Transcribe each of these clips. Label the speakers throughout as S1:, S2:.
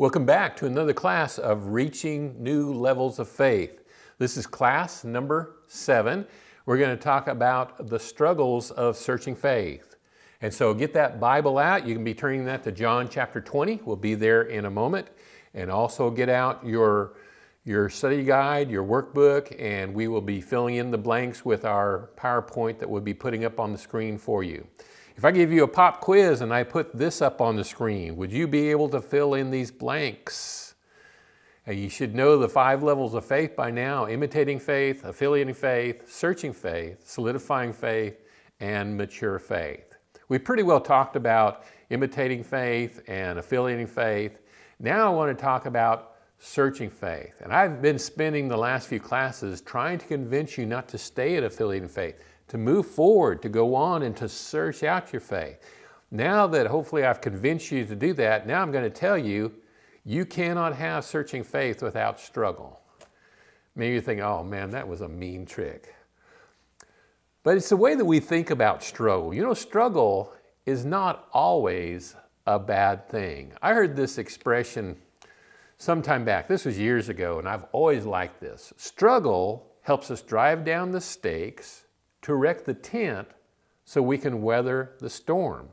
S1: Welcome back to another class of Reaching New Levels of Faith. This is class number seven. We're going to talk about the struggles of searching faith. And so get that Bible out. You can be turning that to John chapter 20. We'll be there in a moment. And also get out your, your study guide, your workbook, and we will be filling in the blanks with our PowerPoint that we'll be putting up on the screen for you. If I give you a pop quiz and I put this up on the screen, would you be able to fill in these blanks? And you should know the five levels of faith by now, imitating faith, affiliating faith, searching faith, solidifying faith, and mature faith. We pretty well talked about imitating faith and affiliating faith. Now I want to talk about searching faith. And I've been spending the last few classes trying to convince you not to stay at affiliating faith, to move forward, to go on and to search out your faith. Now that hopefully I've convinced you to do that, now I'm going to tell you, you cannot have searching faith without struggle. Maybe you think, oh man, that was a mean trick. But it's the way that we think about struggle. You know, struggle is not always a bad thing. I heard this expression some time back. This was years ago, and I've always liked this. Struggle helps us drive down the stakes to erect the tent so we can weather the storm.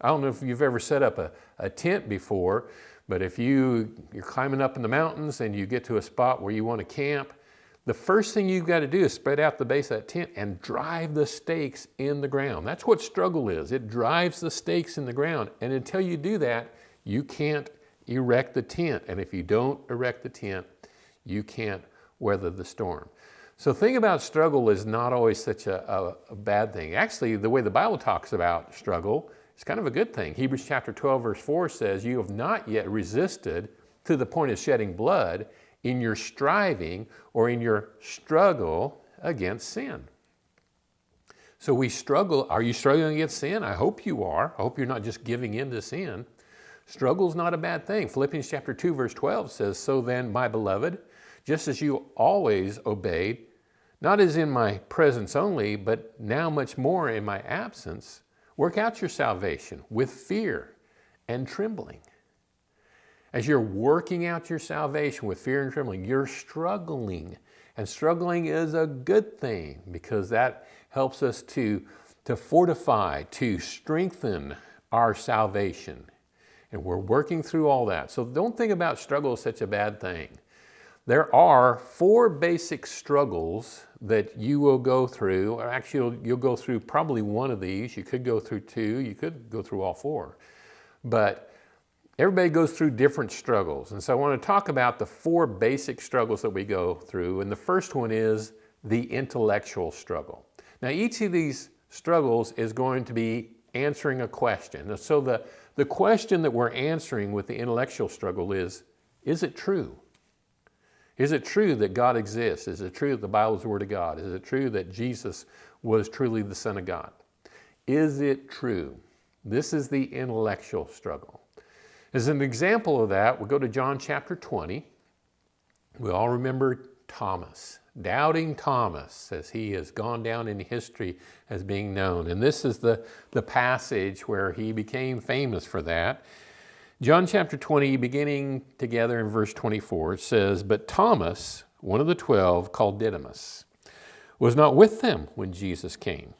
S1: I don't know if you've ever set up a, a tent before, but if you, you're climbing up in the mountains and you get to a spot where you want to camp, the first thing you've got to do is spread out the base of that tent and drive the stakes in the ground. That's what struggle is. It drives the stakes in the ground. And until you do that, you can't erect the tent. And if you don't erect the tent, you can't weather the storm. So think about struggle is not always such a, a, a, bad thing. Actually, the way the Bible talks about struggle is kind of a good thing. Hebrews chapter 12 verse 4 says, you have not yet resisted to the point of shedding blood in your striving or in your struggle against sin. So we struggle. Are you struggling against sin? I hope you are. I hope you're not just giving in to sin. Struggle is not a bad thing. Philippians chapter 2 verse 12 says, So then, my beloved, just as you always obeyed, not as in my presence only, but now much more in my absence, work out your salvation with fear and trembling. As you're working out your salvation with fear and trembling, you're struggling. And struggling is a good thing because that helps us to, to fortify, to strengthen our salvation. And we're working through all that. So don't think about struggle as such a bad thing. There are four basic struggles that you will go through, or actually you'll, you'll, go through probably one of these. You could go through two, you could go through all four. But everybody goes through different struggles. And so I want to talk about the four basic struggles that we go through. And the first one is the intellectual struggle. Now each of these struggles is going to be answering a question. So the, the question that we're answering with the intellectual struggle is, is it true? Is it true that God exists? Is it true that the Bible is the Word of God? Is it true that Jesus was truly the Son of God? Is it true? This is the intellectual struggle. As an example of that, we'll go to John chapter 20. We all remember Thomas, doubting Thomas, as he has gone down in history as being known. And this is the, the passage where he became famous for that. John chapter 20, beginning together in verse 24, says, But Thomas, one of the twelve, called Didymus, was not with them when Jesus came.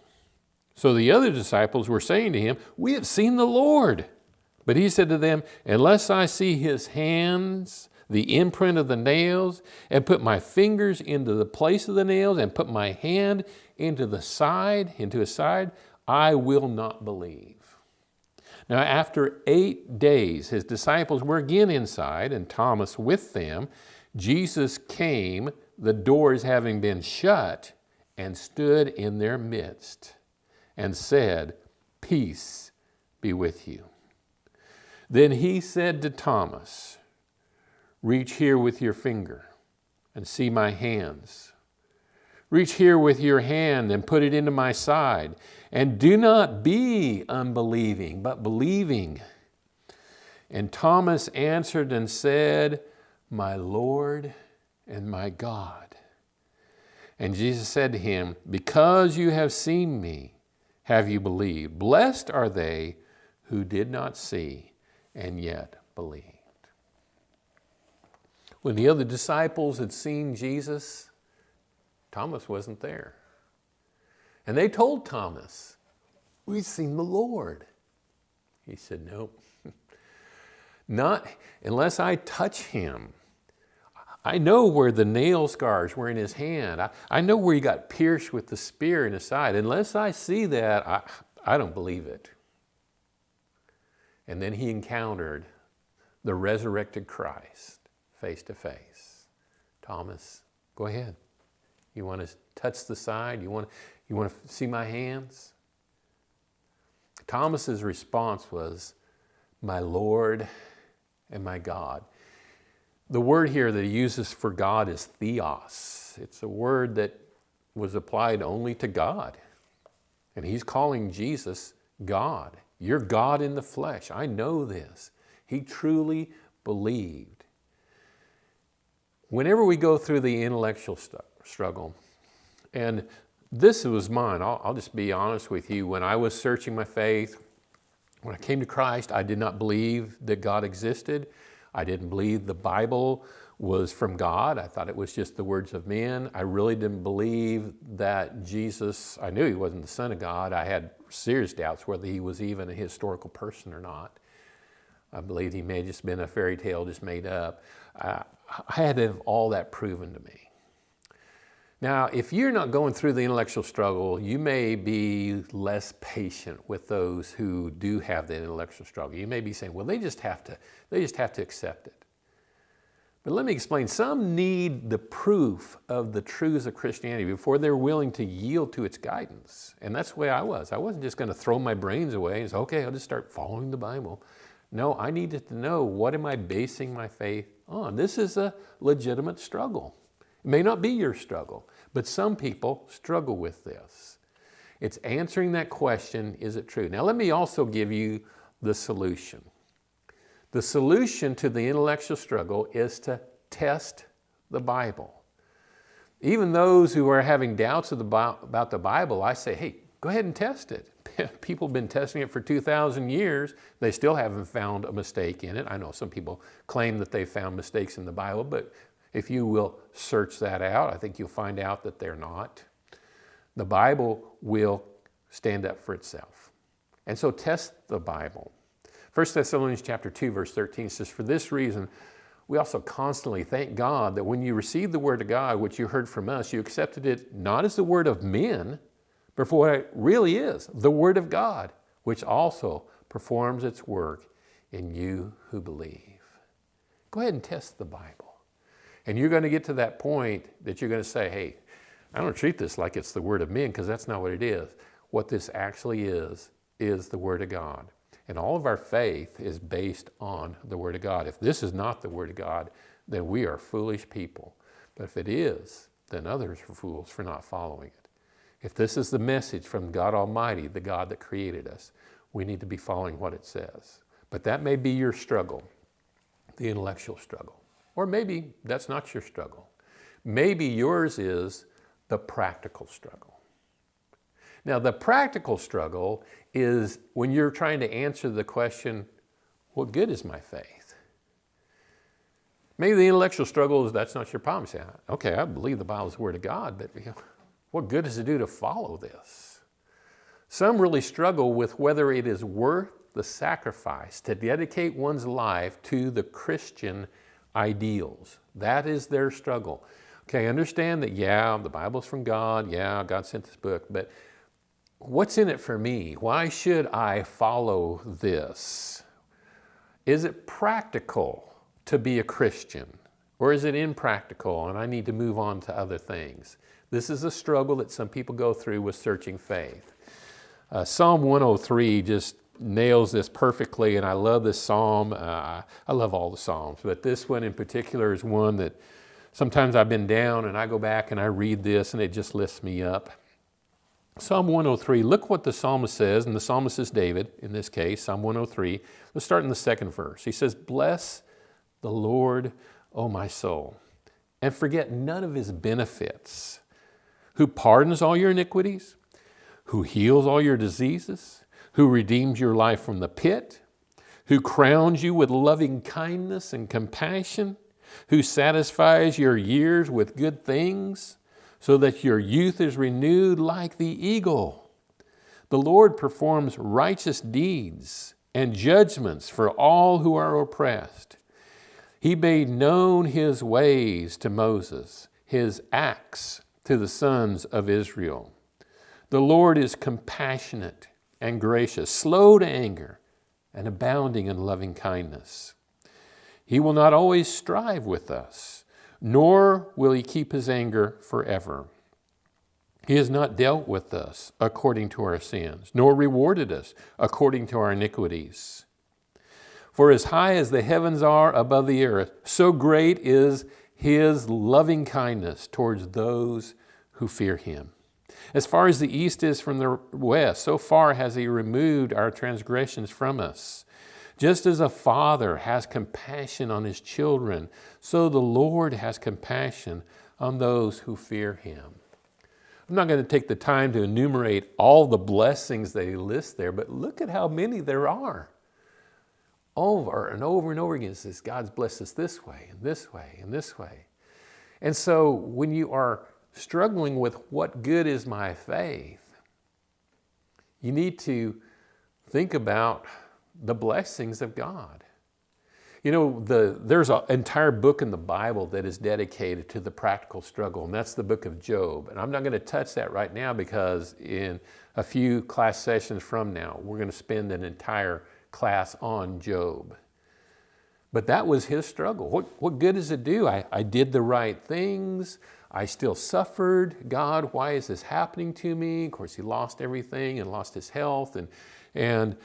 S1: So the other disciples were saying to him, We have seen the Lord. But he said to them, Unless I see his hands, the imprint of the nails, and put my fingers into the place of the nails, and put my hand into the side, into his side, I will not believe. Now, after eight days, his disciples were again inside, and Thomas with them. Jesus came, the doors having been shut, and stood in their midst, and said, Peace be with you. Then he said to Thomas, Reach here with your finger and see my hands. Reach here with your hand and put it into my side and do not be unbelieving, but believing. And Thomas answered and said, My Lord and my God. And Jesus said to him, Because you have seen me, have you believed? Blessed are they who did not see and yet believed. When the other disciples had seen Jesus, Thomas wasn't there. And they told Thomas, we've seen the Lord. He said, nope, not unless I touch him. I know where the nail scars were in his hand. I, I know where he got pierced with the spear in his side. Unless I see that, I, I don't believe it. And then he encountered the resurrected Christ face to face. Thomas, go ahead. You want to touch the side? You want, you want to see my hands? Thomas's response was, my Lord and my God. The word here that he uses for God is theos. It's a word that was applied only to God. And he's calling Jesus God. You're God in the flesh. I know this. He truly believed. Whenever we go through the intellectual struggle, and this was mine, I'll, I'll just be honest with you. When I was searching my faith, when I came to Christ, I did not believe that God existed. I didn't believe the Bible was from God. I thought it was just the words of men. I really didn't believe that Jesus, I knew he wasn't the son of God. I had serious doubts whether he was even a historical person or not. I believed he may have just been a fairy tale just made up. I had to have all that proven to me. Now, if you're not going through the intellectual struggle, you may be less patient with those who do have that intellectual struggle. You may be saying, well, they just have to, they just have to accept it. But let me explain, some need the proof of the truths of Christianity before they're willing to yield to its guidance. And that's the way I was. I wasn't just gonna throw my brains away and say, okay, I'll just start following the Bible. No, I needed to know, what am I basing my faith on? This is a legitimate struggle. It may not be your struggle. But some people struggle with this. It's answering that question, is it true? Now let me also give you the solution. The solution to the intellectual struggle is to test the Bible. Even those who are having doubts about the Bible, I say, hey, go ahead and test it. People have been testing it for 2,000 years. They still haven't found a mistake in it. I know some people claim that they found mistakes in the Bible, but if you will search that out, I think you'll find out that they're not. The Bible will stand up for itself. And so test the Bible. 1 Thessalonians chapter 2, verse 13 says, For this reason, we also constantly thank God that when you received the word of God, which you heard from us, you accepted it not as the word of men, but for what it really is, the word of God, which also performs its work in you who believe. Go ahead and test the Bible. And you're going to get to that point that you're going to say, hey, I don't treat this like it's the word of men because that's not what it is. What this actually is, is the word of God. And all of our faith is based on the word of God. If this is not the word of God, then we are foolish people. But if it is, then others are fools for not following it. If this is the message from God Almighty, the God that created us, we need to be following what it says. But that may be your struggle, the intellectual struggle. Or maybe that's not your struggle. Maybe yours is the practical struggle. Now, the practical struggle is when you're trying to answer the question, what good is my faith? Maybe the intellectual struggle is that's not your problem. You say, okay, I believe the Bible is the Word of God, but you know, what good does it do to follow this? Some really struggle with whether it is worth the sacrifice to dedicate one's life to the Christian ideals. That is their struggle. Okay, understand that, yeah, the Bible's from God. Yeah, God sent this book, but what's in it for me? Why should I follow this? Is it practical to be a Christian? Or is it impractical and I need to move on to other things? This is a struggle that some people go through with searching faith. Uh, Psalm 103 just nails this perfectly, and I love this psalm. Uh, I love all the psalms, but this one in particular is one that sometimes I've been down and I go back and I read this and it just lifts me up. Psalm 103, look what the psalmist says, and the psalmist is David in this case, Psalm 103. Let's start in the second verse. He says, Bless the Lord, O my soul, and forget none of his benefits, who pardons all your iniquities, who heals all your diseases, who redeems your life from the pit, who crowns you with loving kindness and compassion, who satisfies your years with good things, so that your youth is renewed like the eagle. The Lord performs righteous deeds and judgments for all who are oppressed. He made known his ways to Moses, his acts to the sons of Israel. The Lord is compassionate and gracious, slow to anger, and abounding in loving kindness. He will not always strive with us, nor will he keep his anger forever. He has not dealt with us according to our sins, nor rewarded us according to our iniquities. For as high as the heavens are above the earth, so great is his loving kindness towards those who fear him. As far as the east is from the west, so far has he removed our transgressions from us. Just as a father has compassion on his children, so the Lord has compassion on those who fear him. I'm not going to take the time to enumerate all the blessings that he lists there, but look at how many there are. Over and over and over again says, God's blessed us this way and this way and this way. And so when you are struggling with what good is my faith, you need to think about the blessings of God. You know, the, there's an entire book in the Bible that is dedicated to the practical struggle, and that's the book of Job. And I'm not going to touch that right now because in a few class sessions from now, we're going to spend an entire class on Job. But that was his struggle. What, what good does it do? I, I did the right things. I still suffered. God, why is this happening to me? Of course, he lost everything and lost his health. And, and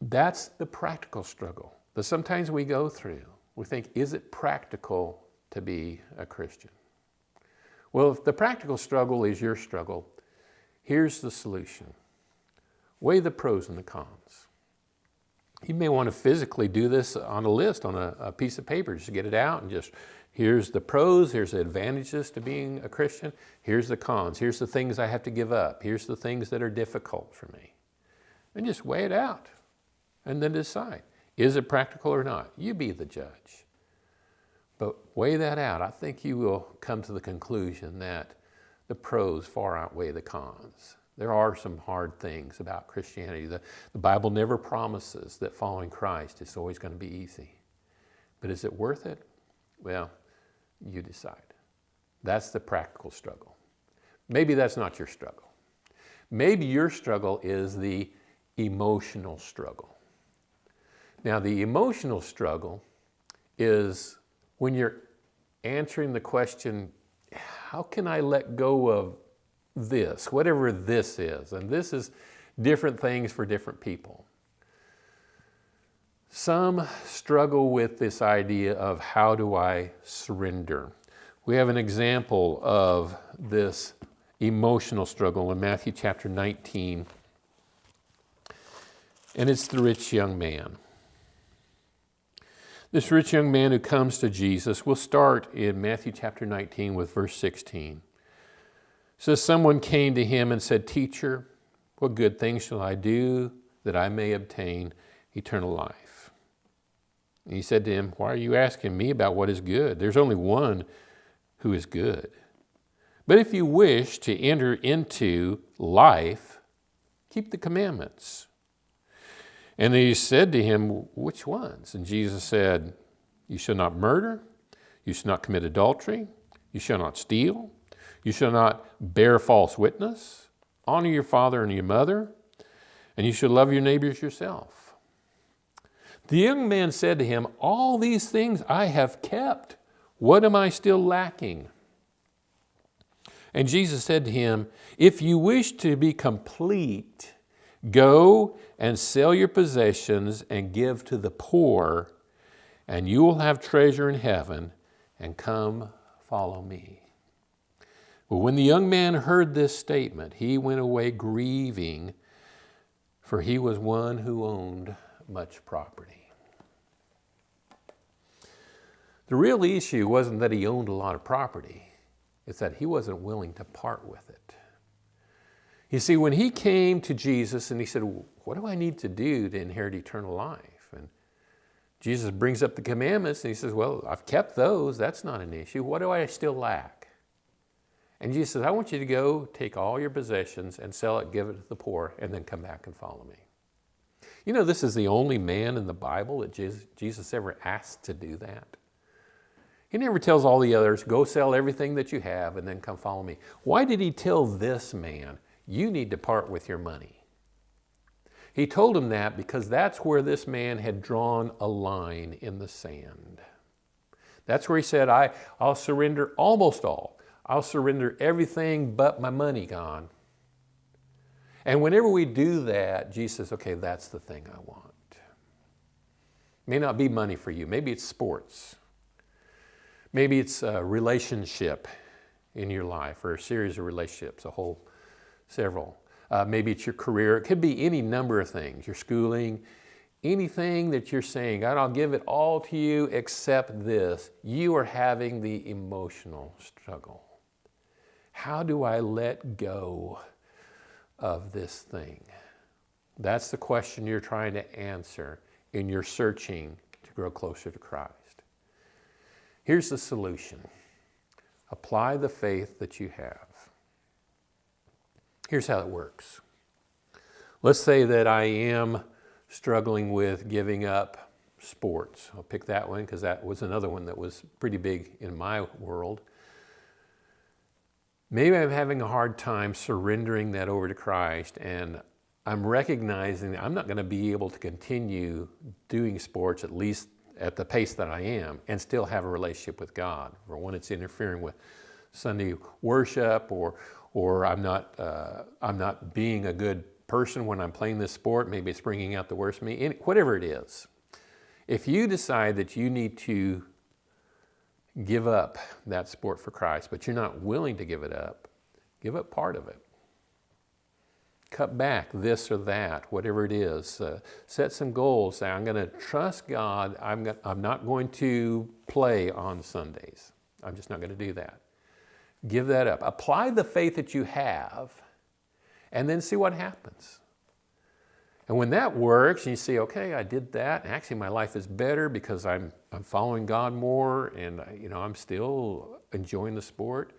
S1: that's the practical struggle that sometimes we go through. We think, is it practical to be a Christian? Well, if the practical struggle is your struggle, here's the solution. Weigh the pros and the cons. You may want to physically do this on a list, on a, a piece of paper, just get it out and just Here's the pros, here's the advantages to being a Christian. Here's the cons, here's the things I have to give up. Here's the things that are difficult for me. And just weigh it out and then decide, is it practical or not? You be the judge. But weigh that out. I think you will come to the conclusion that the pros far outweigh the cons. There are some hard things about Christianity. The, the Bible never promises that following Christ is always going to be easy. But is it worth it? Well, you decide. That's the practical struggle. Maybe that's not your struggle. Maybe your struggle is the emotional struggle. Now, the emotional struggle is when you're answering the question, how can I let go of this, whatever this is? And this is different things for different people. Some struggle with this idea of how do I surrender. We have an example of this emotional struggle in Matthew chapter 19, and it's the rich young man. This rich young man who comes to Jesus, we'll start in Matthew chapter 19 with verse 16. Says, Someone came to him and said, Teacher, what good things shall I do that I may obtain eternal life? And he said to him, Why are you asking me about what is good? There's only one who is good. But if you wish to enter into life, keep the commandments. And he said to him, Which ones? And Jesus said, You shall not murder, you shall not commit adultery, you shall not steal, you shall not bear false witness, honor your father and your mother, and you shall love your neighbors yourself. The young man said to him, All these things I have kept. What am I still lacking? And Jesus said to him, If you wish to be complete, go and sell your possessions and give to the poor, and you will have treasure in heaven, and come follow me. But when the young man heard this statement, he went away grieving, for he was one who owned much property. The real issue wasn't that he owned a lot of property, it's that he wasn't willing to part with it. You see, when he came to Jesus and he said, What do I need to do to inherit eternal life? And Jesus brings up the commandments and he says, Well, I've kept those. That's not an issue. What do I still lack? And Jesus says, I want you to go take all your possessions and sell it, give it to the poor, and then come back and follow me. You know, this is the only man in the Bible that Jesus ever asked to do that. He never tells all the others, go sell everything that you have and then come follow me. Why did he tell this man, you need to part with your money? He told him that because that's where this man had drawn a line in the sand. That's where he said, I, I'll surrender almost all. I'll surrender everything but my money gone. And whenever we do that, Jesus says, okay, that's the thing I want. May not be money for you. Maybe it's sports. Maybe it's a relationship in your life or a series of relationships, a whole several. Uh, maybe it's your career. It could be any number of things, your schooling, anything that you're saying, God, I'll give it all to you except this. You are having the emotional struggle. How do I let go of this thing? That's the question you're trying to answer in your searching to grow closer to Christ. Here's the solution. Apply the faith that you have. Here's how it works. Let's say that I am struggling with giving up sports. I'll pick that one because that was another one that was pretty big in my world. Maybe I'm having a hard time surrendering that over to Christ and I'm recognizing that I'm not going to be able to continue doing sports at least at the pace that I am and still have a relationship with God. For one, it's interfering with Sunday worship or, or I'm not, uh, I'm not being a good person when I'm playing this sport. Maybe it's bringing out the worst of me, whatever it is. If you decide that you need to give up that sport for Christ, but you're not willing to give it up, give up part of it. Cut back this or that, whatever it is. Uh, set some goals. Say, I'm going to trust God. I'm, I'm not going to play on Sundays. I'm just not going to do that. Give that up. Apply the faith that you have and then see what happens. And when that works and you see, okay, I did that, actually my life is better because I'm, I'm following God more and you know, I'm still enjoying the sport,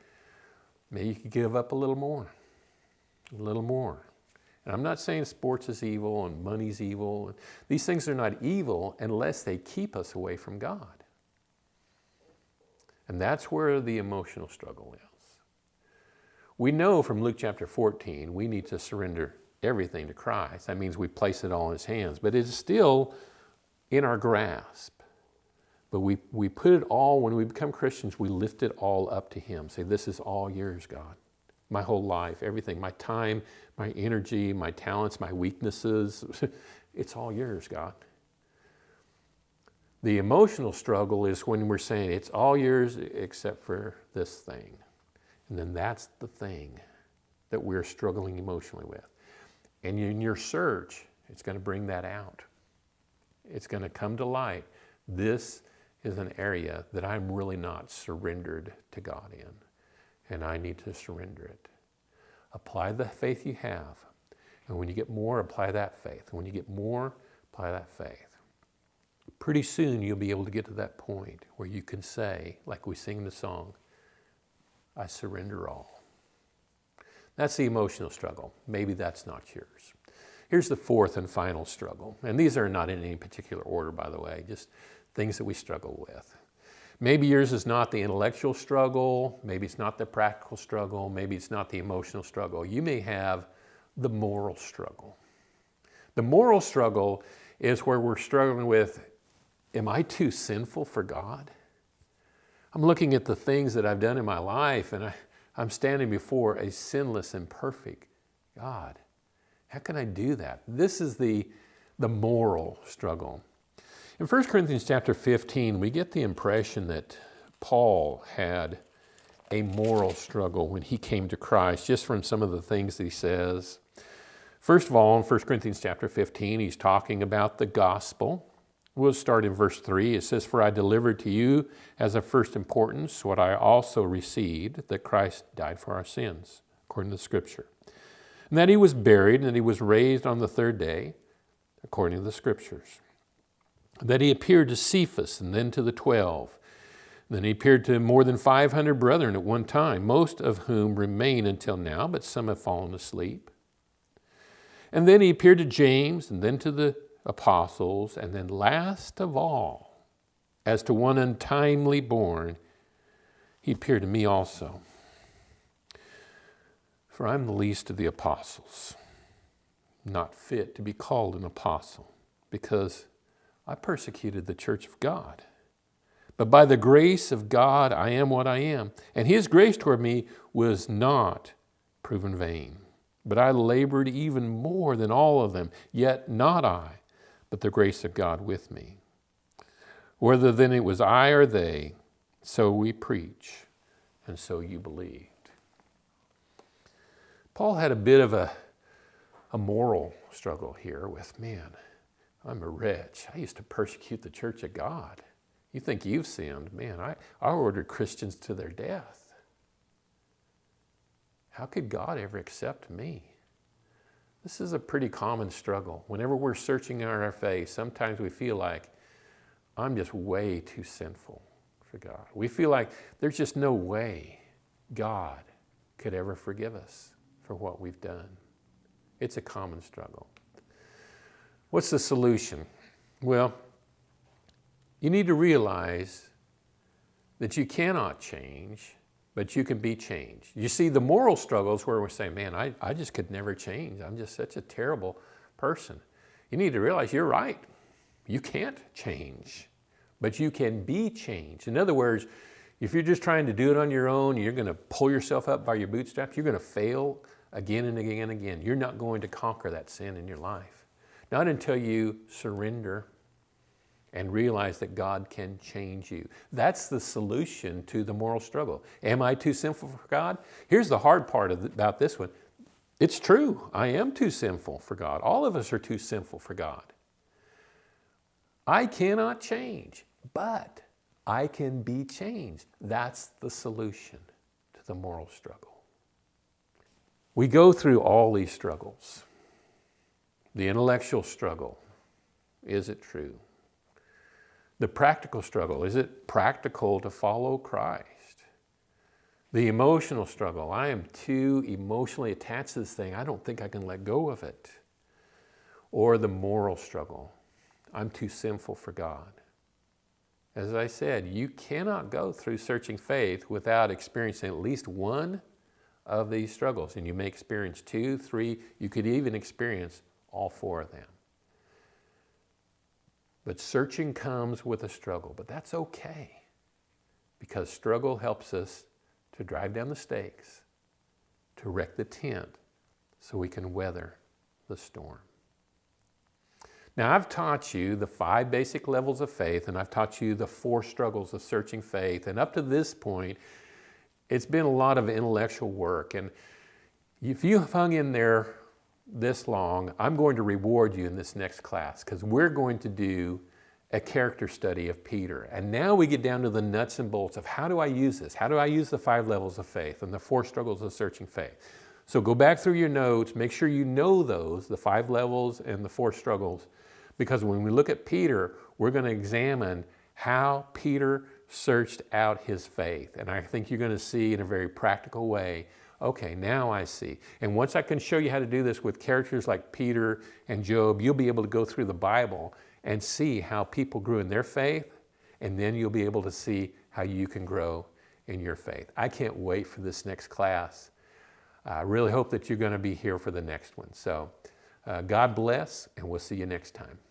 S1: maybe you could give up a little more, a little more. And I'm not saying sports is evil and money's evil. These things are not evil unless they keep us away from God. And that's where the emotional struggle is. We know from Luke chapter 14, we need to surrender everything to Christ. That means we place it all in his hands, but it's still in our grasp. But we, we put it all, when we become Christians, we lift it all up to him. Say, this is all yours, God. My whole life, everything, my time, my energy, my talents, my weaknesses, it's all yours, God. The emotional struggle is when we're saying it's all yours except for this thing. And then that's the thing that we're struggling emotionally with. And in your search, it's going to bring that out. It's going to come to light. This is an area that I'm really not surrendered to God in, and I need to surrender it. Apply the faith you have, and when you get more, apply that faith. When you get more, apply that faith. Pretty soon you'll be able to get to that point where you can say, like we sing the song, I surrender all. That's the emotional struggle. Maybe that's not yours. Here's the fourth and final struggle. And these are not in any particular order, by the way, just things that we struggle with. Maybe yours is not the intellectual struggle. Maybe it's not the practical struggle. Maybe it's not the emotional struggle. You may have the moral struggle. The moral struggle is where we're struggling with, am I too sinful for God? I'm looking at the things that I've done in my life and I, I'm standing before a sinless and perfect God. How can I do that? This is the, the moral struggle. In 1 Corinthians chapter 15, we get the impression that Paul had a moral struggle when he came to Christ, just from some of the things that he says. First of all, in 1 Corinthians chapter 15, he's talking about the gospel. We'll start in verse 3. It says, For I delivered to you as of first importance what I also received, that Christ died for our sins, according to the Scripture. And that he was buried, and that he was raised on the third day, according to the Scriptures. And that he appeared to Cephas and then to the twelve. Then he appeared to more than 500 brethren at one time, most of whom remain until now, but some have fallen asleep. And then he appeared to James, and then to the apostles, and then last of all, as to one untimely born, he appeared to me also. For I'm the least of the apostles, not fit to be called an apostle, because I persecuted the church of God. But by the grace of God, I am what I am. And his grace toward me was not proven vain. But I labored even more than all of them, yet not I, but the grace of God with me. Whether then it was I or they, so we preach, and so you believed. Paul had a bit of a, a moral struggle here with, man, I'm a wretch. I used to persecute the church of God. You think you've sinned. Man, I, I ordered Christians to their death. How could God ever accept me? This is a pretty common struggle. Whenever we're searching our faith, sometimes we feel like, I'm just way too sinful for God. We feel like there's just no way God could ever forgive us for what we've done. It's a common struggle. What's the solution? Well, you need to realize that you cannot change, but you can be changed. You see, the moral struggles where we're saying, man, I, I just could never change. I'm just such a terrible person. You need to realize you're right. You can't change, but you can be changed. In other words, if you're just trying to do it on your own, you're going to pull yourself up by your bootstraps, you're going to fail again and again and again. You're not going to conquer that sin in your life. Not until you surrender and realize that God can change you. That's the solution to the moral struggle. Am I too sinful for God? Here's the hard part the, about this one. It's true, I am too sinful for God. All of us are too sinful for God. I cannot change, but I can be changed. That's the solution to the moral struggle. We go through all these struggles. The intellectual struggle, is it true? The practical struggle, is it practical to follow Christ? The emotional struggle, I am too emotionally attached to this thing, I don't think I can let go of it. Or the moral struggle, I'm too sinful for God. As I said, you cannot go through searching faith without experiencing at least one of these struggles. And you may experience two, three, you could even experience all four of them. But searching comes with a struggle, but that's okay because struggle helps us to drive down the stakes, to wreck the tent so we can weather the storm. Now, I've taught you the five basic levels of faith, and I've taught you the four struggles of searching faith. And up to this point, it's been a lot of intellectual work. And if you have hung in there this long, I'm going to reward you in this next class because we're going to do a character study of Peter. And now we get down to the nuts and bolts of how do I use this? How do I use the five levels of faith and the four struggles of searching faith? So go back through your notes, make sure you know those, the five levels and the four struggles, because when we look at Peter, we're going to examine how Peter searched out his faith. And I think you're going to see in a very practical way okay, now I see. And once I can show you how to do this with characters like Peter and Job, you'll be able to go through the Bible and see how people grew in their faith, and then you'll be able to see how you can grow in your faith. I can't wait for this next class. I really hope that you're going to be here for the next one. So uh, God bless, and we'll see you next time.